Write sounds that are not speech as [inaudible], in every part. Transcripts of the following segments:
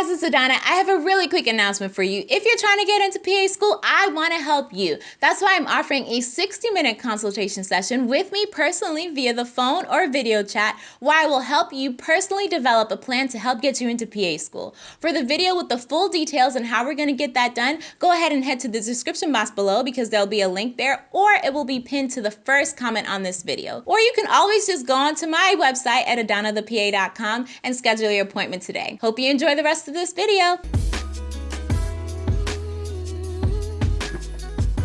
guys, it's Adana. I have a really quick announcement for you. If you're trying to get into PA school, I want to help you. That's why I'm offering a 60 minute consultation session with me personally via the phone or video chat, where I will help you personally develop a plan to help get you into PA school. For the video with the full details and how we're going to get that done, go ahead and head to the description box below because there'll be a link there, or it will be pinned to the first comment on this video. Or you can always just go onto my website at adanathepa.com and schedule your appointment today. Hope you enjoy the rest of this video.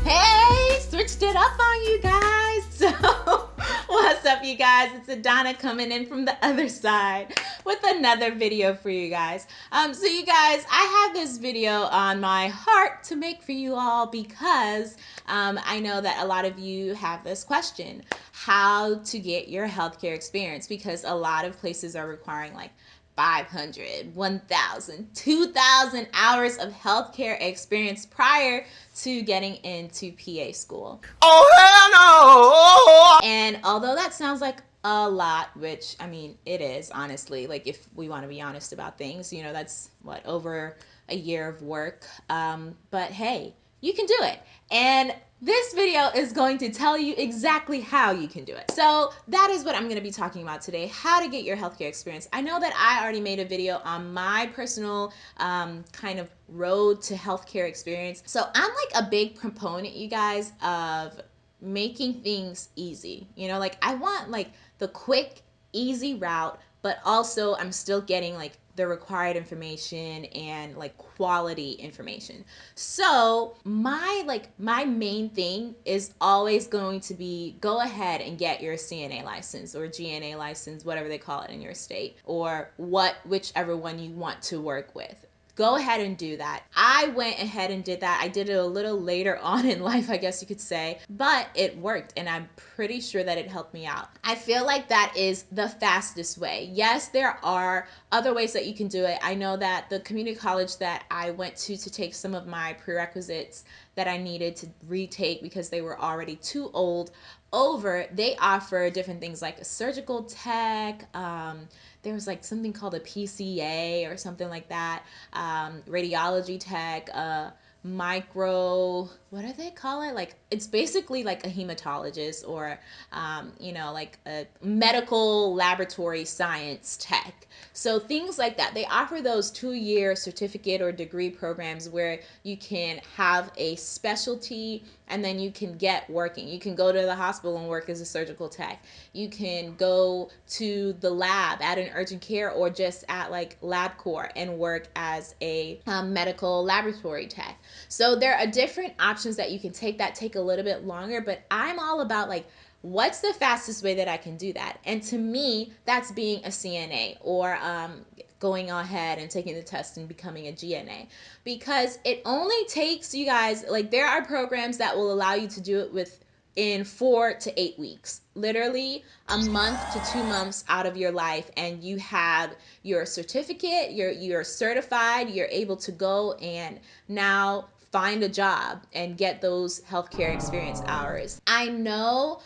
Hey, switched it up on you guys. [laughs] So, what's up, you guys? It's Adana coming in from the other side with another video for you guys. Um, so, you guys, I have this video on my heart to make for you all because um, I know that a lot of you have this question how to get your healthcare experience because a lot of places are requiring like 500, 1,000, 2,000 hours of healthcare experience prior to getting into PA school. Oh, hell no! And although that sounds like a lot, which I mean, it is honestly, like if we want to be honest about things, you know, that's what, over a year of work. Um, but hey, you can do it. And this video is going to tell you exactly how you can do it. So that is what I'm going to be talking about today, how to get your healthcare experience. I know that I already made a video on my personal um, kind of road to healthcare experience. So I'm like a big proponent, you guys, of making things easy. You know, like I want like the quick, easy route, but also I'm still getting like the required information and like quality information. So, my like my main thing is always going to be go ahead and get your CNA license or GNA license, whatever they call it in your state, or what whichever one you want to work with go ahead and do that. I went ahead and did that. I did it a little later [laughs] on in life, I guess you could say, but it worked and I'm pretty sure that it helped me out. I feel like that is the fastest way. Yes, there are other ways that you can do it. I know that the community college that I went to to take some of my prerequisites that I needed to retake because they were already too old. Over, they offer different things like a surgical tech, um, there was like something called a PCA or something like that, um, radiology tech, uh, micro what do they call it? Like it's basically like a hematologist or um, you know like a medical laboratory science tech. So things like that. They offer those two year certificate or degree programs where you can have a specialty and then you can get working. You can go to the hospital and work as a surgical tech. You can go to the lab at an urgent care or just at like LabCorp and work as a um, medical laboratory tech. So there are different options that you can take that take a little bit longer, but I'm all about like what's the fastest way that I can do that? And to me, that's being a CNA or um, going ahead and taking the test and becoming a GNA because it only takes you guys like there are programs that will allow you to do it with in four to eight weeks. Literally a month to two months out of your life and you have your certificate you're you're certified you're able to go and now find a job and get those healthcare experience hours. I know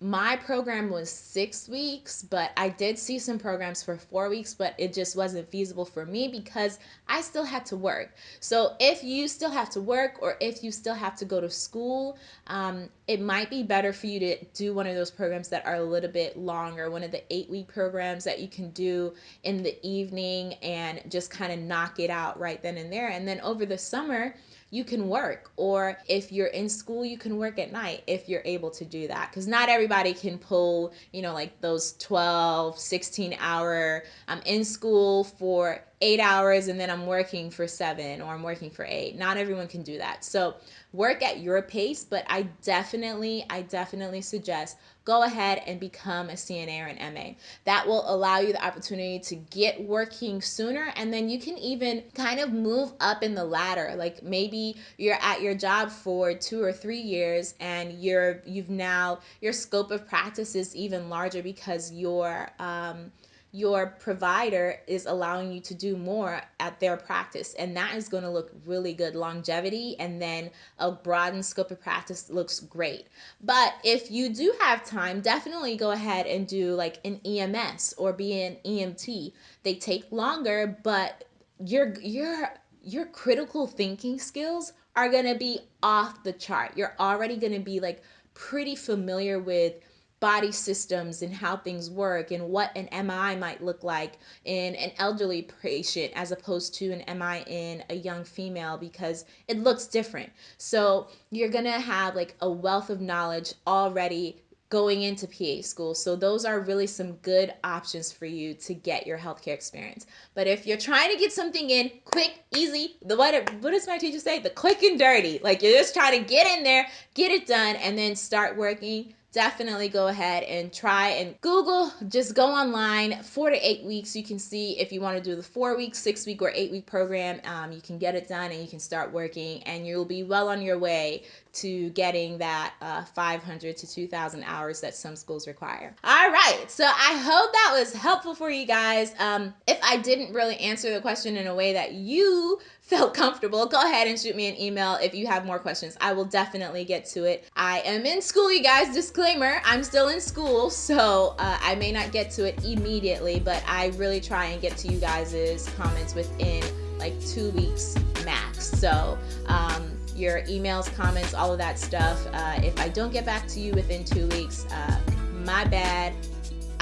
my program was six weeks, but I did see some programs for four weeks, but it just wasn't feasible for me because I still had to work. So if you still have to work or if you still have to go to school, um, it might be better for you to do one of those programs that are a little bit longer, one of the eight week programs that you can do in the evening and just kind of knock it out right then and there. And then over the summer, you can work or if you're in school you can work at night if you're able to do that because not everybody can pull you know like those 12 16 hour i'm in school for eight hours and then I'm working for seven or I'm working for eight. Not everyone can do that. So work at your pace, but I definitely, I definitely suggest go ahead and become a CNA or an MA. That will allow you the opportunity to get working sooner and then you can even kind of move up in the ladder. Like maybe you're at your job for two or three years and you're you've now your scope of practice is even larger because you're um your provider is allowing you to do more at their practice. And that is going to look really good. Longevity and then a broadened scope of practice looks great. But if you do have time definitely go ahead and do like an ems or be an emt they take longer but your your your critical thinking skills are going to be off the chart. You're already going to be like pretty familiar with body systems and how things work and what an MI might look like in an elderly patient as opposed to an MI in a young female because it looks different. So you're going to have like a wealth of knowledge already going into PA school. So those are really some good options for you to get your healthcare experience. But if you're trying to get something in quick, easy, the what what does my teacher say? The quick and dirty. Like you're just trying to get in there, get it done, and then start working definitely go ahead and try and Google. Just go online, four to eight weeks. You can see if you want to do the four week, six week, or eight week program. Um, you can get it done and you can start working, and you'll be well on your way to getting that uh, 500 to 2,000 hours that some schools require. All right, so I hope that was helpful for you guys. Um, if I didn't really answer the question in a way that you felt comfortable, go ahead and shoot me an email if you have more questions. I will definitely get to it. I am in school, you guys. Disclaimer I'm still in school, so uh, I may not get to it immediately, but I really try and get to you guys' comments within like two weeks max. So, um, your emails, comments, all of that stuff. Uh, if I don't get back to you within two weeks, uh, my bad.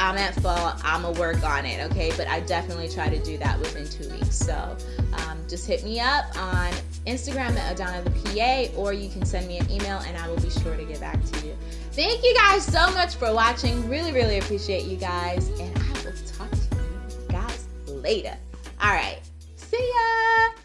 I'm at fault. I'm gonna work on it, okay? But I definitely try to do that within two weeks. So um, just hit me up on Instagram at Adana the PA, or you can send me an email and I will be sure to get back to you. Thank you guys so much for watching. Really, really appreciate you guys, and I will talk to you guys later. All right, see ya.